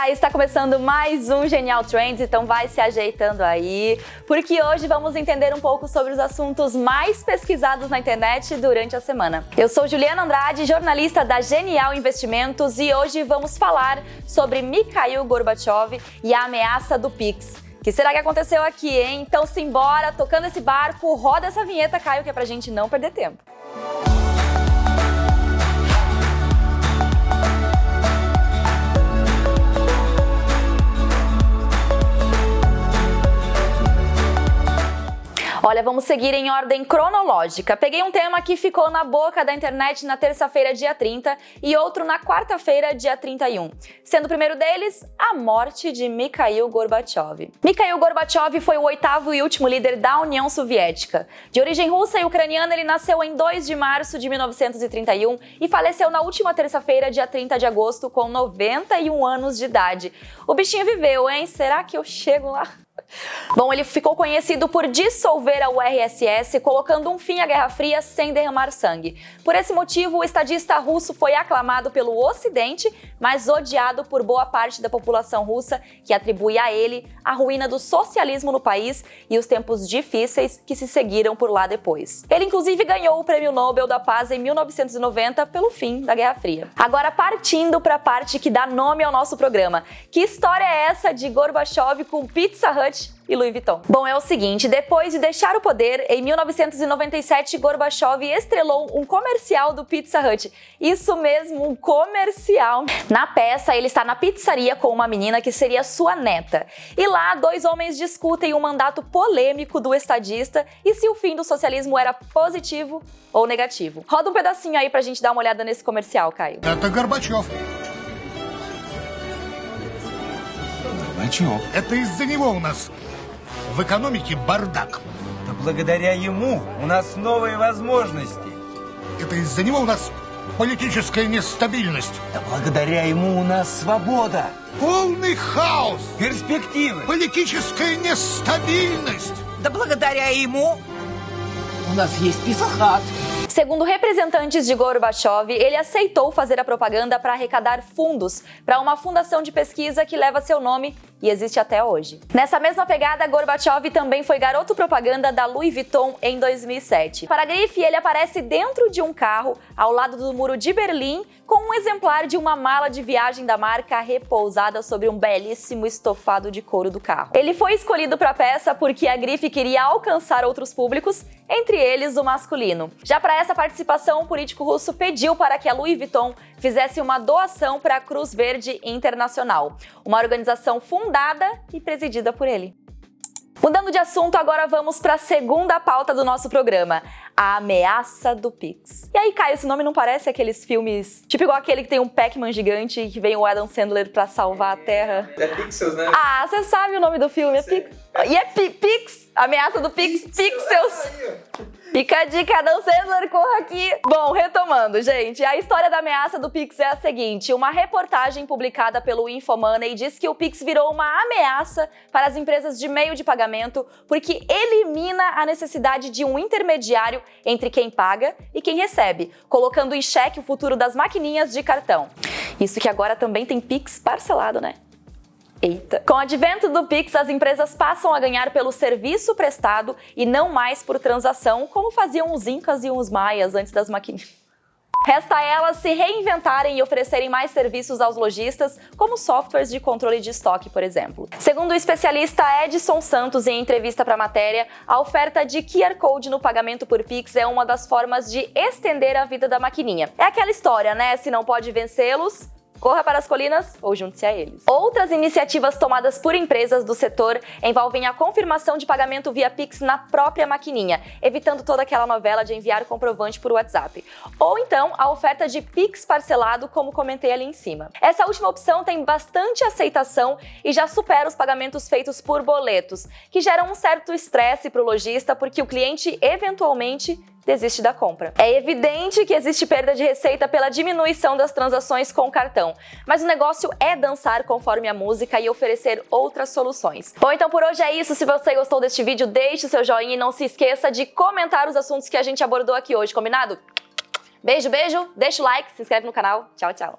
Olá, está começando mais um Genial Trends, então vai se ajeitando aí, porque hoje vamos entender um pouco sobre os assuntos mais pesquisados na internet durante a semana. Eu sou Juliana Andrade, jornalista da Genial Investimentos e hoje vamos falar sobre Mikhail Gorbachev e a ameaça do Pix. Que será que aconteceu aqui, hein? Então simbora, tocando esse barco, roda essa vinheta, Caio, que é pra gente não perder tempo. Olha, vamos seguir em ordem cronológica. Peguei um tema que ficou na boca da internet na terça-feira, dia 30, e outro na quarta-feira, dia 31. Sendo o primeiro deles, a morte de Mikhail Gorbachev. Mikhail Gorbachev foi o oitavo e último líder da União Soviética. De origem russa e ucraniana, ele nasceu em 2 de março de 1931 e faleceu na última terça-feira, dia 30 de agosto, com 91 anos de idade. O bichinho viveu, hein? Será que eu chego lá? Bom, ele ficou conhecido por dissolver a URSS, colocando um fim à Guerra Fria sem derramar sangue. Por esse motivo, o estadista russo foi aclamado pelo Ocidente, mas odiado por boa parte da população russa, que atribui a ele a ruína do socialismo no país e os tempos difíceis que se seguiram por lá depois. Ele inclusive ganhou o Prêmio Nobel da Paz em 1990 pelo fim da Guerra Fria. Agora partindo para a parte que dá nome ao nosso programa. Que história é essa de Gorbachev com Pizza Hut e Louis Vuitton. Bom, é o seguinte, depois de deixar o poder, em 1997, Gorbachev estrelou um comercial do Pizza Hut. Isso mesmo, um comercial. Na peça, ele está na pizzaria com uma menina que seria sua neta. E lá, dois homens discutem o um mandato polêmico do estadista e se o fim do socialismo era positivo ou negativo. Roda um pedacinho aí pra gente dar uma olhada nesse comercial, Caio. Это Горбачев. Горбачев. Это из-за него у нас в экономике бардак. Да благодаря ему у нас новые возможности. Это из-за него у нас политическая нестабильность. Да благодаря ему у нас свобода, Полный хаос. перспективы. Политическая нестабильность. Да благодаря ему у нас есть писахат. Segundo representantes de Gorbachev, ele aceitou fazer a propaganda para arrecadar fundos para uma fundação de pesquisa que leva seu nome e existe até hoje. Nessa mesma pegada, Gorbachev também foi garoto propaganda da Louis Vuitton em 2007. Para a grife, ele aparece dentro de um carro ao lado do muro de Berlim com um exemplar de uma mala de viagem da marca repousada sobre um belíssimo estofado de couro do carro. Ele foi escolhido para a peça porque a grife queria alcançar outros públicos, entre eles o masculino. Já para essa participação, o político russo pediu para que a Louis Vuitton fizesse uma doação para a Cruz Verde Internacional, uma organização fundada e presidida por ele. Mudando de assunto, agora vamos para a segunda pauta do nosso programa, a ameaça do Pix. E aí, Caio, esse nome não parece aqueles filmes, tipo igual aquele que tem um Pac-Man gigante e que vem o Adam Sandler para salvar a Terra? É Pixels, né? Ah, você sabe o nome do filme, é Pix. E é Pi- Pix, ameaça do Pix, Pixels. Fica a dica, Adam Sandler, corra aqui. Bom, retomando, gente, a história da ameaça do Pix é a seguinte. Uma reportagem publicada pelo Infomoney diz que o Pix virou uma ameaça para as empresas de meio de pagamento porque elimina a necessidade de um intermediário entre quem paga e quem recebe, colocando em xeque o futuro das maquininhas de cartão. Isso que agora também tem Pix parcelado, né? Eita. Com o advento do Pix, as empresas passam a ganhar pelo serviço prestado e não mais por transação, como faziam os incas e os maias antes das maquininhas. Resta a elas se reinventarem e oferecerem mais serviços aos lojistas, como softwares de controle de estoque, por exemplo. Segundo o especialista Edson Santos em entrevista para a matéria, a oferta de QR Code no pagamento por Pix é uma das formas de estender a vida da maquininha. É aquela história, né? Se não pode vencê-los, Corra para as colinas ou junte-se a eles. Outras iniciativas tomadas por empresas do setor envolvem a confirmação de pagamento via Pix na própria maquininha, evitando toda aquela novela de enviar comprovante por WhatsApp. Ou então a oferta de Pix parcelado, como comentei ali em cima. Essa última opção tem bastante aceitação e já supera os pagamentos feitos por boletos, que geram um certo estresse para o lojista porque o cliente eventualmente desiste da compra. É evidente que existe perda de receita pela diminuição das transações com cartão, mas o negócio é dançar conforme a música e oferecer outras soluções. Bom, então por hoje é isso. Se você gostou deste vídeo, deixe seu joinha e não se esqueça de comentar os assuntos que a gente abordou aqui hoje, combinado? Beijo, beijo, deixa o like, se inscreve no canal. Tchau, tchau.